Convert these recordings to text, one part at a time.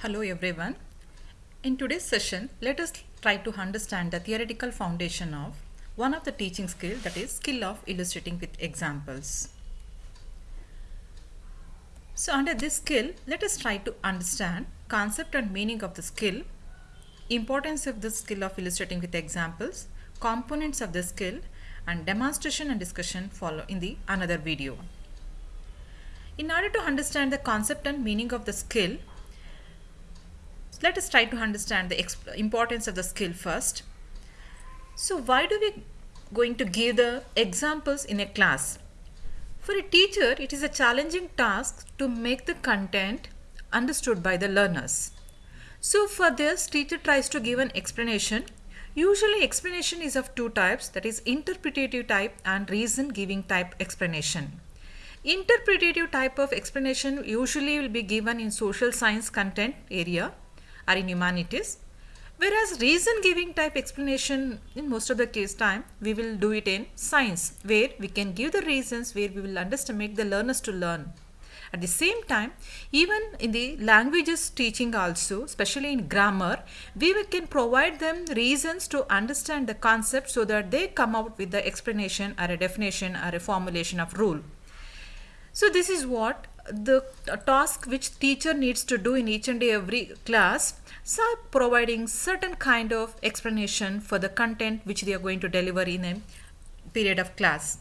Hello everyone. In today's session, let us try to understand the theoretical foundation of one of the teaching skill that is skill of illustrating with examples. So under this skill, let us try to understand concept and meaning of the skill, importance of the skill of illustrating with examples, components of the skill and demonstration and discussion follow in the another video. In order to understand the concept and meaning of the skill, let us try to understand the importance of the skill first. So why do we going to give the examples in a class? For a teacher, it is a challenging task to make the content understood by the learners. So for this, teacher tries to give an explanation. Usually explanation is of two types that is interpretative type and reason giving type explanation. Interpretative type of explanation usually will be given in social science content area or in humanities. Whereas reason giving type explanation in most of the case time we will do it in science where we can give the reasons where we will understand make the learners to learn. At the same time, even in the languages teaching also, especially in grammar, we can provide them reasons to understand the concept so that they come out with the explanation or a definition or a formulation of rule. So this is what the task which teacher needs to do in each and every class so providing certain kind of explanation for the content which they are going to deliver in a period of class.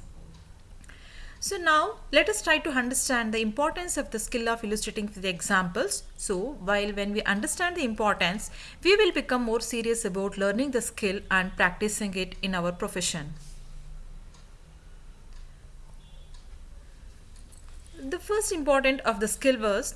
So now let us try to understand the importance of the skill of illustrating with examples. So while when we understand the importance, we will become more serious about learning the skill and practicing it in our profession. The first important of the skill was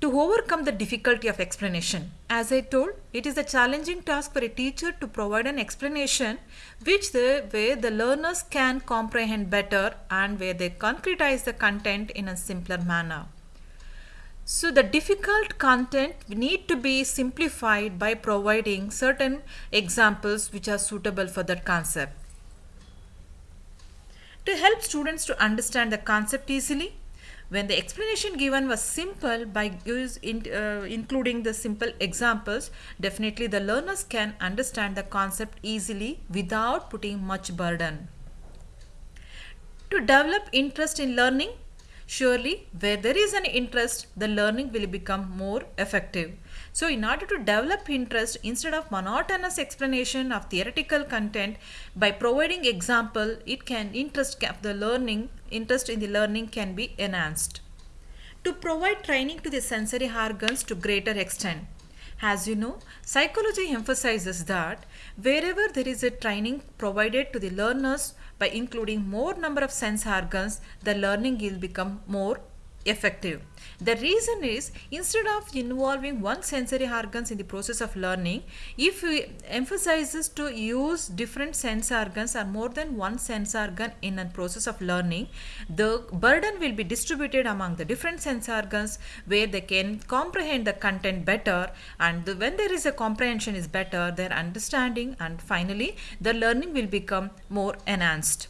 to overcome the difficulty of explanation. As I told, it is a challenging task for a teacher to provide an explanation which the way the learners can comprehend better and where they concretize the content in a simpler manner. So the difficult content need to be simplified by providing certain examples which are suitable for that concept. To help students to understand the concept easily, when the explanation given was simple by in, uh, including the simple examples, definitely the learners can understand the concept easily without putting much burden. To develop interest in learning, surely where there is an interest, the learning will become more effective. So in order to develop interest instead of monotonous explanation of theoretical content by providing example it can interest the learning interest in the learning can be enhanced. To provide training to the sensory organs to greater extent. As you know, psychology emphasizes that wherever there is a training provided to the learners by including more number of sense organs, the learning will become more effective. The reason is instead of involving one sensory organs in the process of learning, if we emphasizes to use different sense organs or more than one sense organ in a process of learning, the burden will be distributed among the different sense organs where they can comprehend the content better and the, when there is a comprehension is better, their understanding and finally the learning will become more enhanced.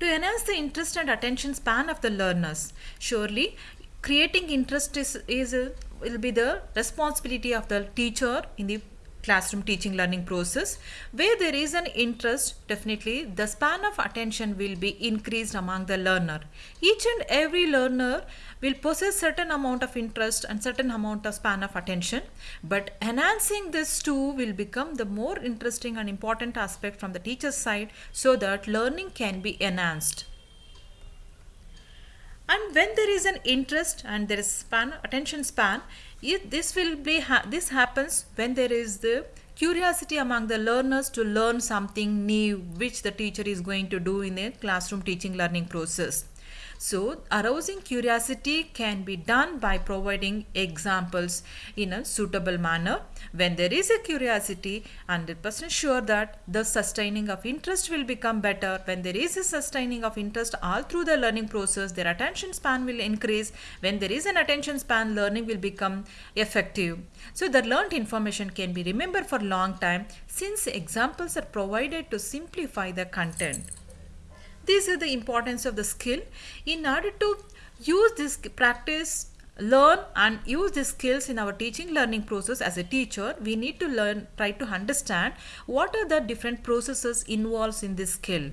To enhance the interest and attention span of the learners, surely creating interest is, is will be the responsibility of the teacher in the classroom teaching learning process where there is an interest definitely the span of attention will be increased among the learner. Each and every learner will possess certain amount of interest and certain amount of span of attention but enhancing this too will become the more interesting and important aspect from the teacher's side so that learning can be enhanced and when there is an interest and there is span attention span it, this will be ha this happens when there is the curiosity among the learners to learn something new which the teacher is going to do in a classroom teaching learning process so arousing curiosity can be done by providing examples in a suitable manner. When there is a curiosity, 100% sure that the sustaining of interest will become better. When there is a sustaining of interest all through the learning process, their attention span will increase. When there is an attention span, learning will become effective. So the learned information can be remembered for long time since examples are provided to simplify the content. These are the importance of the skill. In order to use this practice learn and use these skills in our teaching learning process as a teacher, we need to learn, try to understand what are the different processes involved in this skill.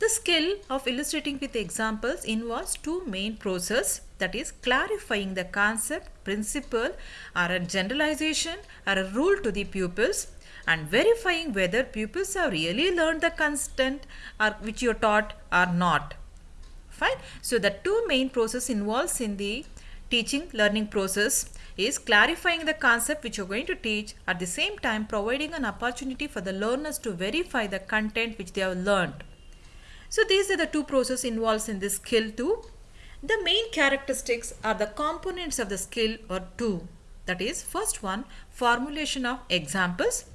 The skill of illustrating with examples involves two main processes that is clarifying the concept, principle or a generalization or a rule to the pupils and verifying whether pupils have really learned the content or which you are taught or not. Fine. So the two main process involves in the teaching learning process is clarifying the concept which you're going to teach at the same time providing an opportunity for the learners to verify the content which they have learned. So these are the two processes involved in this skill too. The main characteristics are the components of the skill or two. That is first one formulation of examples.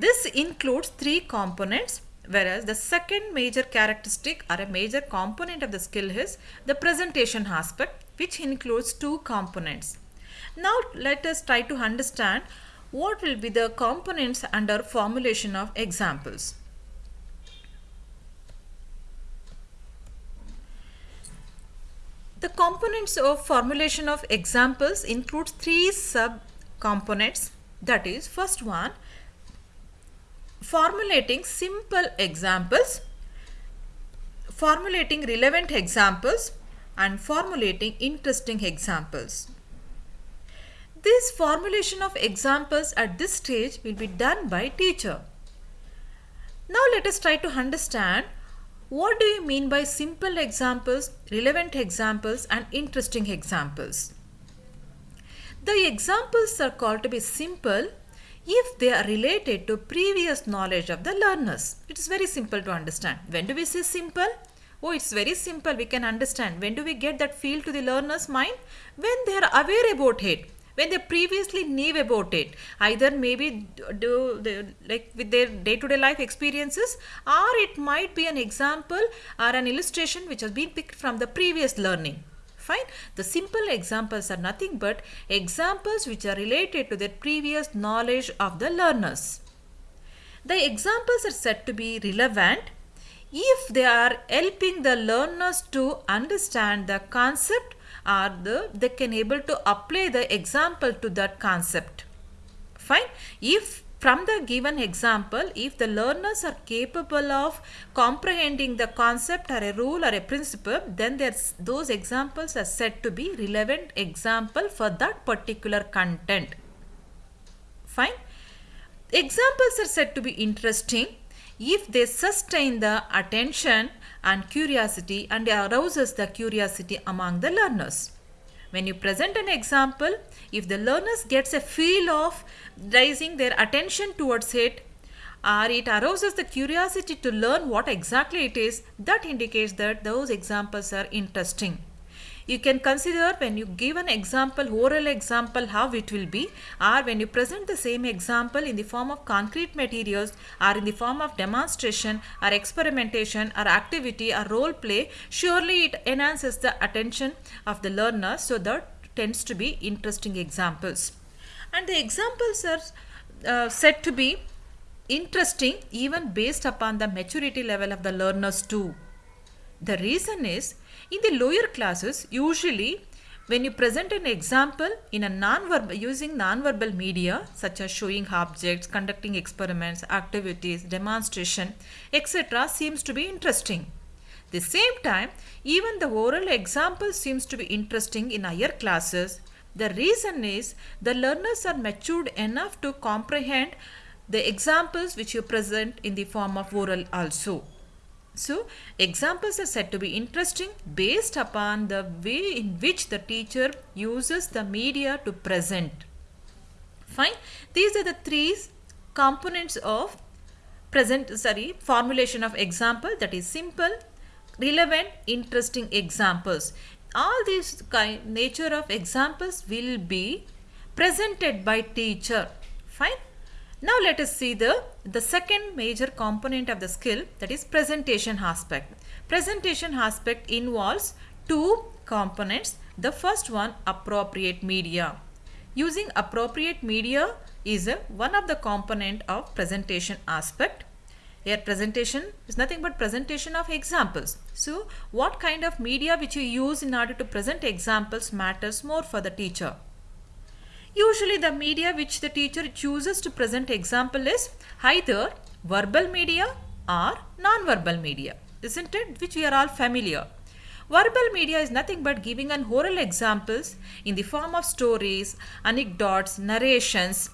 This includes three components whereas the second major characteristic or a major component of the skill is the presentation aspect which includes two components. Now let us try to understand what will be the components under formulation of examples. The components of formulation of examples includes three sub components that is first one formulating simple examples, formulating relevant examples and formulating interesting examples. This formulation of examples at this stage will be done by teacher. Now let us try to understand what do you mean by simple examples, relevant examples and interesting examples? The examples are called to be simple if they are related to previous knowledge of the learners. It is very simple to understand. When do we say simple? Oh, it's very simple. We can understand. When do we get that feel to the learner's mind? When they are aware about it when they previously knew about it either maybe do like with their day-to-day -day life experiences or it might be an example or an illustration which has been picked from the previous learning fine. The simple examples are nothing but examples which are related to their previous knowledge of the learners. The examples are said to be relevant if they are helping the learners to understand the concept or the they can able to apply the example to that concept. Fine. If from the given example if the learners are capable of comprehending the concept or a rule or a principle then those examples are said to be relevant example for that particular content. Fine? Examples are said to be interesting. If they sustain the attention and curiosity and arouses the curiosity among the learners. When you present an example, if the learners gets a feel of raising their attention towards it or it arouses the curiosity to learn what exactly it is, that indicates that those examples are interesting you can consider when you give an example oral example how it will be or when you present the same example in the form of concrete materials or in the form of demonstration or experimentation or activity or role play surely it enhances the attention of the learner so that tends to be interesting examples and the examples are uh, said to be interesting even based upon the maturity level of the learners too. The reason is in the lower classes, usually when you present an example in a non-verbal using non-verbal media such as showing objects, conducting experiments, activities, demonstration, etc. seems to be interesting. The same time, even the oral example seems to be interesting in higher classes. The reason is the learners are matured enough to comprehend the examples which you present in the form of oral also. So, examples are said to be interesting based upon the way in which the teacher uses the media to present. Fine. These are the three components of present, sorry, formulation of example that is simple, relevant, interesting examples. All these kind, nature of examples will be presented by teacher. Fine. Now let us see the, the second major component of the skill that is presentation aspect. Presentation aspect involves two components. The first one appropriate media. Using appropriate media is a, one of the component of presentation aspect. Here presentation is nothing but presentation of examples. So what kind of media which you use in order to present examples matters more for the teacher. Usually the media which the teacher chooses to present example is either verbal media or non-verbal media, isn't it? Which we are all familiar. Verbal media is nothing but giving an oral examples in the form of stories, anecdotes, narrations,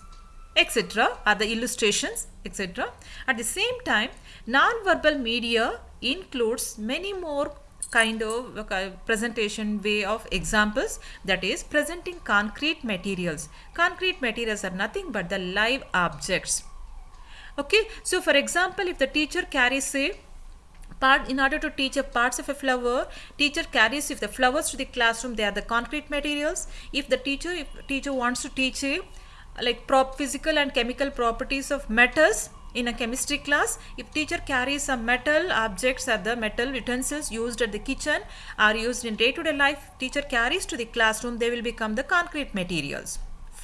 etc. are the illustrations, etc. At the same time, non-verbal media includes many more kind of uh, presentation way of examples that is presenting concrete materials. Concrete materials are nothing but the live objects. Okay, so for example, if the teacher carries say part in order to teach a parts of a flower teacher carries if the flowers to the classroom they are the concrete materials if the teacher if teacher wants to teach a like prop physical and chemical properties of metals in a chemistry class if teacher carries some metal objects or the metal utensils used at the kitchen are used in day-to-day -day life teacher carries to the classroom they will become the concrete materials.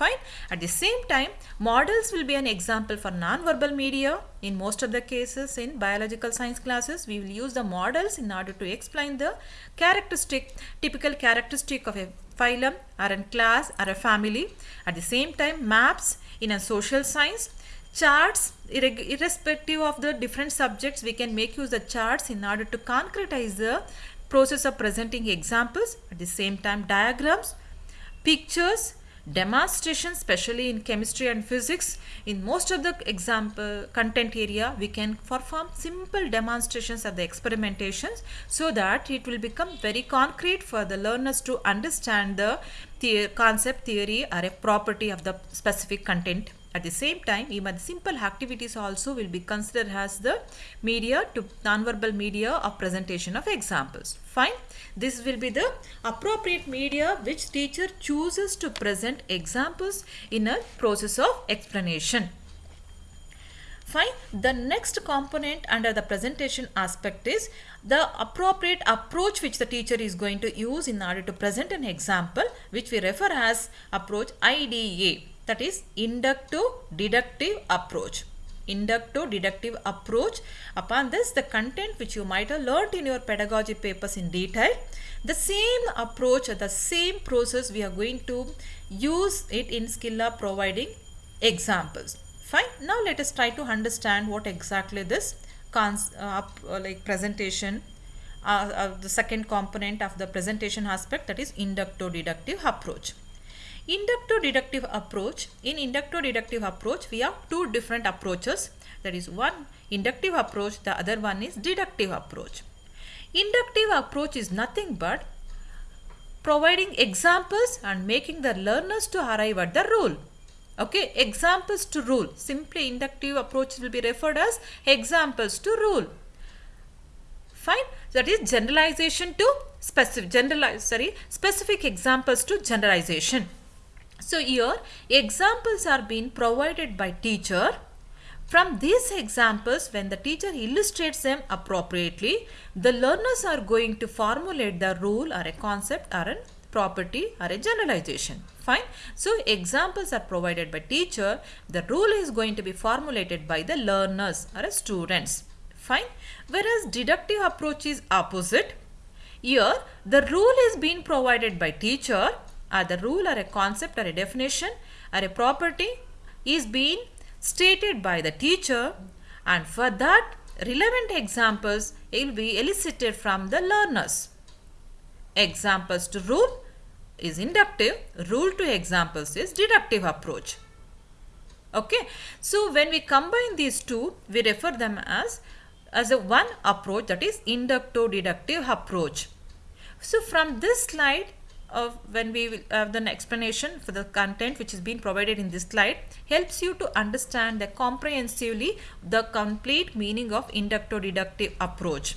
Fine. At the same time models will be an example for non-verbal media. In most of the cases in biological science classes we will use the models in order to explain the characteristic typical characteristic of a phylum or a class or a family. At the same time maps in a social science charts irrespective of the different subjects we can make use the charts in order to concretize the process of presenting examples. At the same time diagrams pictures demonstrations especially in chemistry and physics. In most of the example content area we can perform simple demonstrations of the experimentations so that it will become very concrete for the learners to understand the, the concept theory or a property of the specific content at the same time, even simple activities also will be considered as the media to nonverbal media of presentation of examples. Fine. This will be the appropriate media which teacher chooses to present examples in a process of explanation. Fine. The next component under the presentation aspect is the appropriate approach which the teacher is going to use in order to present an example which we refer as approach IDA that is inductive deductive approach. Inductive deductive approach. Upon this the content which you might have learnt in your pedagogy papers in detail the same approach the same process we are going to use it in Skilla providing examples. Fine. Now let us try to understand what exactly this cons uh, uh, like presentation uh, the second component of the presentation aspect that is inductive deductive approach Inductive deductive approach. In inductive deductive approach, we have two different approaches. That is one inductive approach, the other one is deductive approach. Inductive approach is nothing but providing examples and making the learners to arrive at the rule. Okay, examples to rule. Simply inductive approach will be referred as examples to rule. Fine. That is generalization to specific generalize sorry specific examples to generalization. So here examples are being provided by teacher. From these examples when the teacher illustrates them appropriately, the learners are going to formulate the rule or a concept or a property or a generalization. Fine. So examples are provided by teacher. The rule is going to be formulated by the learners or students. Fine. Whereas deductive approach is opposite. Here the rule is being provided by teacher Uh, the rule or a concept or a definition or a property is being stated by the teacher and for that relevant examples will be elicited from the learners. Examples to rule is inductive, rule to examples is deductive approach. Okay, so when we combine these two, we refer them as as a one approach that is inductive deductive approach. So from this slide, of when we will uh, have the explanation for the content which has been provided in this slide helps you to understand the comprehensively the complete meaning of inductive deductive approach.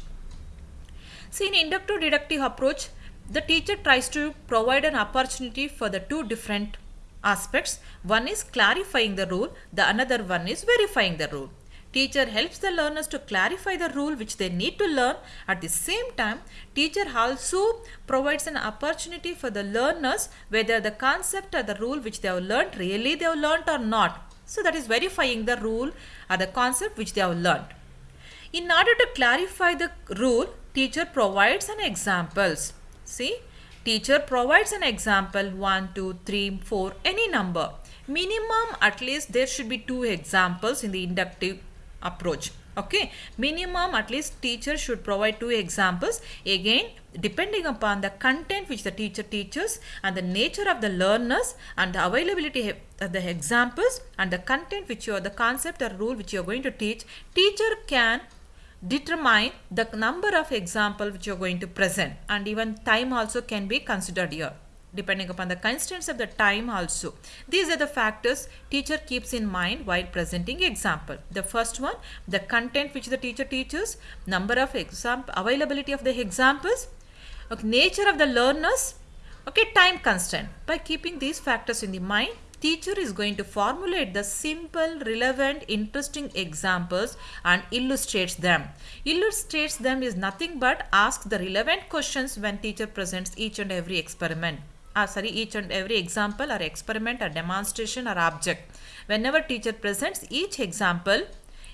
See in inductive deductive approach the teacher tries to provide an opportunity for the two different aspects. One is clarifying the rule, the another one is verifying the rule. Teacher helps the learners to clarify the rule which they need to learn. At the same time, teacher also provides an opportunity for the learners whether the concept or the rule which they have learned really they have learned or not. So that is verifying the rule or the concept which they have learned. In order to clarify the rule, teacher provides an examples. See, teacher provides an example 1, 2, 3, 4, any number. Minimum at least there should be two examples in the inductive approach. Okay? Minimum at least teacher should provide two examples. Again depending upon the content which the teacher teaches and the nature of the learners and the availability of the examples and the content which you are the concept or rule which you are going to teach teacher can determine the number of example which you are going to present. And even time also can be considered here depending upon the constraints of the time also. These are the factors teacher keeps in mind while presenting example. The first one, the content which the teacher teaches, number of example, availability of the examples, okay, nature of the learners, okay, time constraint. By keeping these factors in the mind, teacher is going to formulate the simple, relevant, interesting examples and illustrates them. Illustrates them is nothing but ask the relevant questions when teacher presents each and every experiment uh, sorry each and every example or experiment or demonstration or object. Whenever teacher presents each example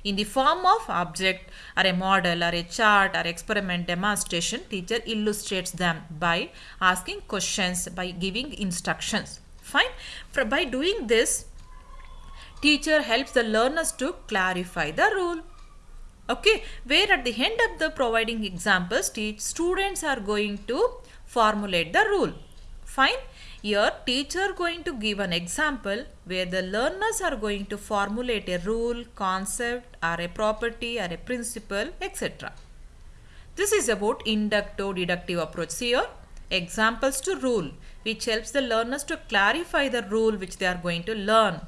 in the form of object or a model or a chart or experiment demonstration teacher illustrates them by asking questions by giving instructions. Fine. For, by doing this teacher helps the learners to clarify the rule. Okay. Where at the end of the providing examples teach students are going to formulate the rule Fine. Here teacher going to give an example where the learners are going to formulate a rule, concept or a property or a principle etc. This is about inductive deductive approach. Here examples to rule which helps the learners to clarify the rule which they are going to learn.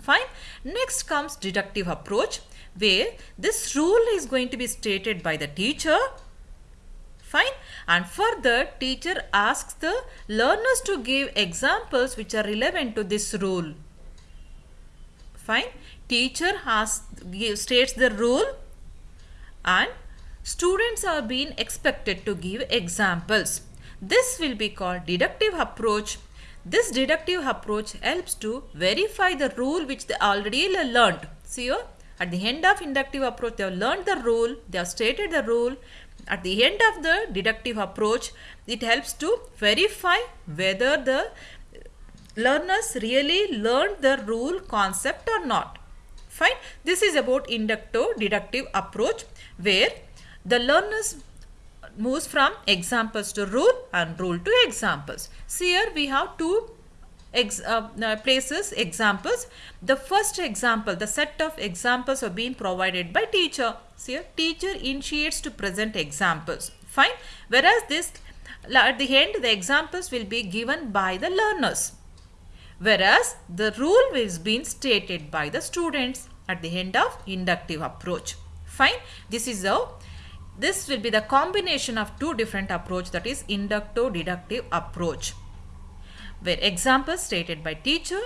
Fine. Next comes deductive approach where this rule is going to be stated by the teacher Fine. And further, teacher asks the learners to give examples which are relevant to this rule. Fine. Teacher has give, states the rule and students are being expected to give examples. This will be called deductive approach. This deductive approach helps to verify the rule which they already learned. See at the end of inductive approach, they have learned the rule, they have stated the rule, at the end of the deductive approach, it helps to verify whether the learners really learned the rule concept or not. Fine. This is about inductive deductive approach where the learners moves from examples to rule and rule to examples. See here we have two ex, uh, places examples. The first example, the set of examples are being provided by teacher. See here, teacher initiates to present examples. Fine. Whereas this, at the end, the examples will be given by the learners. Whereas the rule is being stated by the students at the end of inductive approach. Fine. This is how this will be the combination of two different approach that is inductive deductive approach where examples stated by teacher,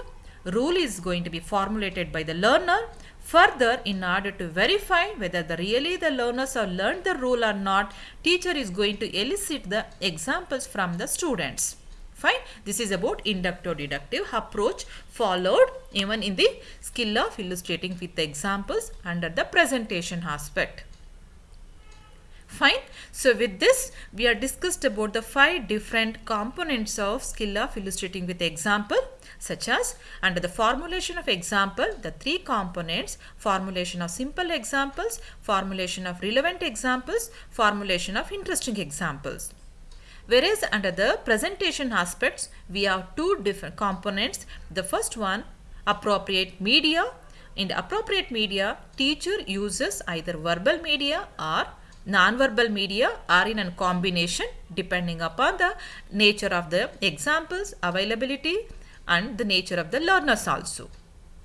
rule is going to be formulated by the learner. Further, in order to verify whether the really the learners have learned the rule or not, teacher is going to elicit the examples from the students. Fine. This is about inductive deductive approach followed even in the skill of illustrating with the examples under the presentation aspect. Fine. So with this, we are discussed about the five different components of skill of illustrating with example such as under the formulation of example, the three components, formulation of simple examples, formulation of relevant examples, formulation of interesting examples. Whereas under the presentation aspects, we have two different components. The first one, appropriate media. In the appropriate media, teacher uses either verbal media or non-verbal media are in a combination depending upon the nature of the examples, availability and the nature of the learners also.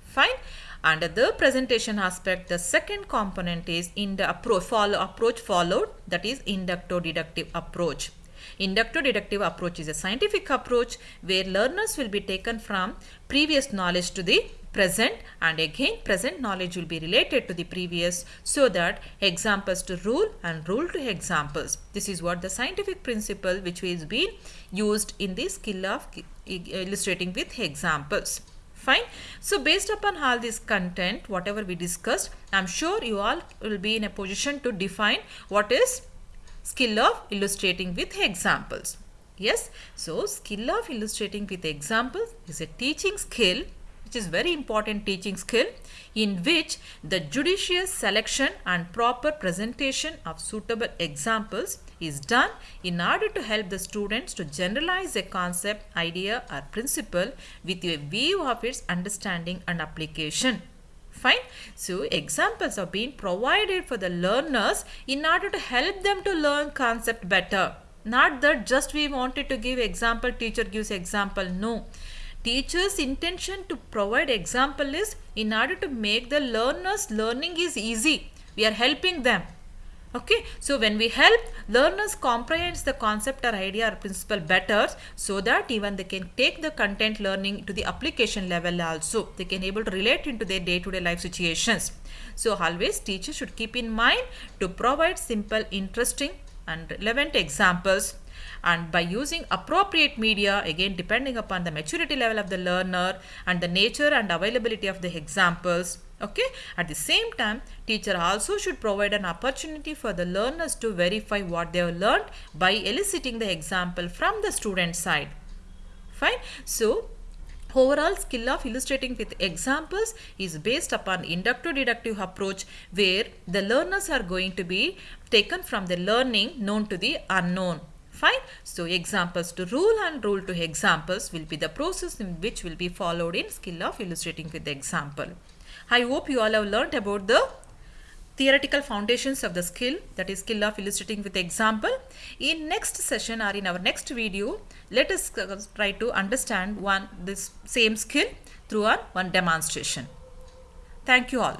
Fine. Under the presentation aspect, the second component is in the approach, follow, approach followed that is inductive deductive approach. Inductive deductive approach is a scientific approach where learners will be taken from previous knowledge to the present and again present knowledge will be related to the previous so that examples to rule and rule to examples. This is what the scientific principle which is being used in the skill of illustrating with examples. Fine. So based upon all this content, whatever we discussed, I'm sure you all will be in a position to define what is skill of illustrating with examples. Yes, so skill of illustrating with examples is a teaching skill which is very important teaching skill in which the judicious selection and proper presentation of suitable examples is done in order to help the students to generalize a concept, idea or principle with a view of its understanding and application. Fine. So examples are being provided for the learners in order to help them to learn concept better. Not that just we wanted to give example, teacher gives example. No Teacher's intention to provide example is in order to make the learners learning is easy. We are helping them. Okay, so when we help learners comprehends the concept or idea or principle better so that even they can take the content learning to the application level also. They can able to relate into their day-to-day -day life situations. So always teachers should keep in mind to provide simple, interesting and relevant examples and by using appropriate media again depending upon the maturity level of the learner and the nature and availability of the examples okay? At the same time teacher also should provide an opportunity for the learners to verify what they have learned by eliciting the example from the student side. Fine? So Overall skill of illustrating with examples is based upon inductive deductive approach where the learners are going to be taken from the learning known to the unknown. Fine. So examples to rule and rule to examples will be the process in which will be followed in skill of illustrating with the example. I hope you all have learnt about the theoretical foundations of the skill that is skill of illustrating with example. In next session or in our next video, let us uh, try to understand one this same skill through our one demonstration. Thank you all.